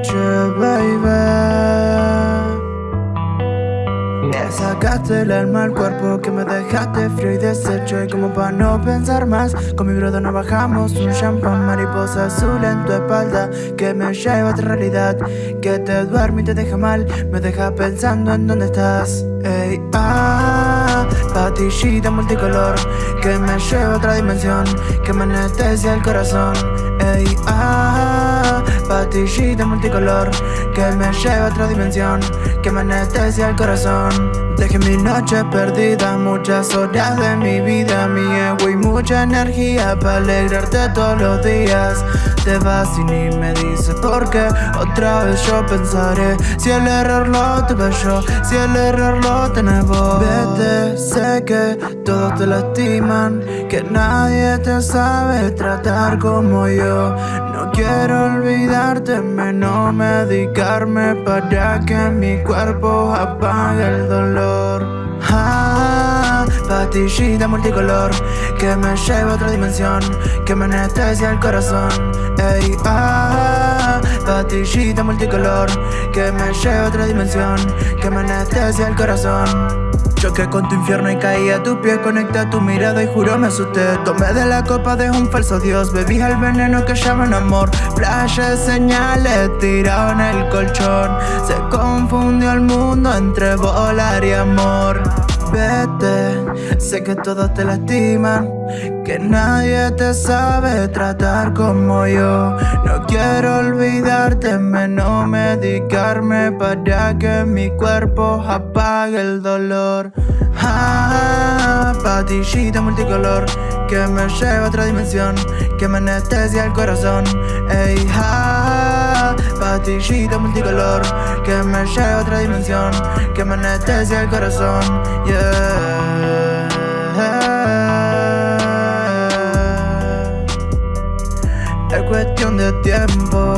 noche, baby. Me sacaste el alma al cuerpo que me dejaste frío y deshecho. Y como para no pensar más, con mi broda nos bajamos Un champán mariposa azul en tu espalda Que me lleva a otra realidad Que te duerme y te deja mal Me deja pensando en dónde estás. Ey, ah, patillita multicolor Que me lleva a otra dimensión Que me anestesia el corazón. Ey, ah, patillita multicolor Que me lleva a otra dimensión Que me anestesia el corazón. Dejé mi noche perdida, muchas horas de mi vida Mi ego y mucha energía para alegrarte todos los días. Te vas y ni me dices por qué. Otra vez yo pensaré Si el error lo tuve yo, si el error lo tenés vos Vete, sé que todos te lastiman Que nadie te sabe tratar como yo. No quiero olvidarte, menos medicarme Para que mi cuerpo apague el dolor Patillita multicolor Que me lleva a otra dimensión Que me anestesia el corazón. Ey, ah, patillita multicolor Que me lleva a otra dimensión Que me anestesia el corazón. Choqué con tu infierno y caí a tu pie Conecté tu mirada y juro me asusté. Tomé de la copa de un falso dios Bebí el veneno que llaman amor. Flashes, señales, tirado en el colchón Se confundió el mundo entre volar y amor Sé que todos te lastiman Que nadie te sabe tratar como yo. No quiero olvidarte, menos medicarme Para que mi cuerpo apague el dolor. Ah, Patillita multicolor Que me lleva a otra dimensión Que me anestesia el corazón. Ey, ah, patillita multicolor Que me lleva a otra dimensión Que me anestesia el corazón Yeah. Es cuestión de tiempo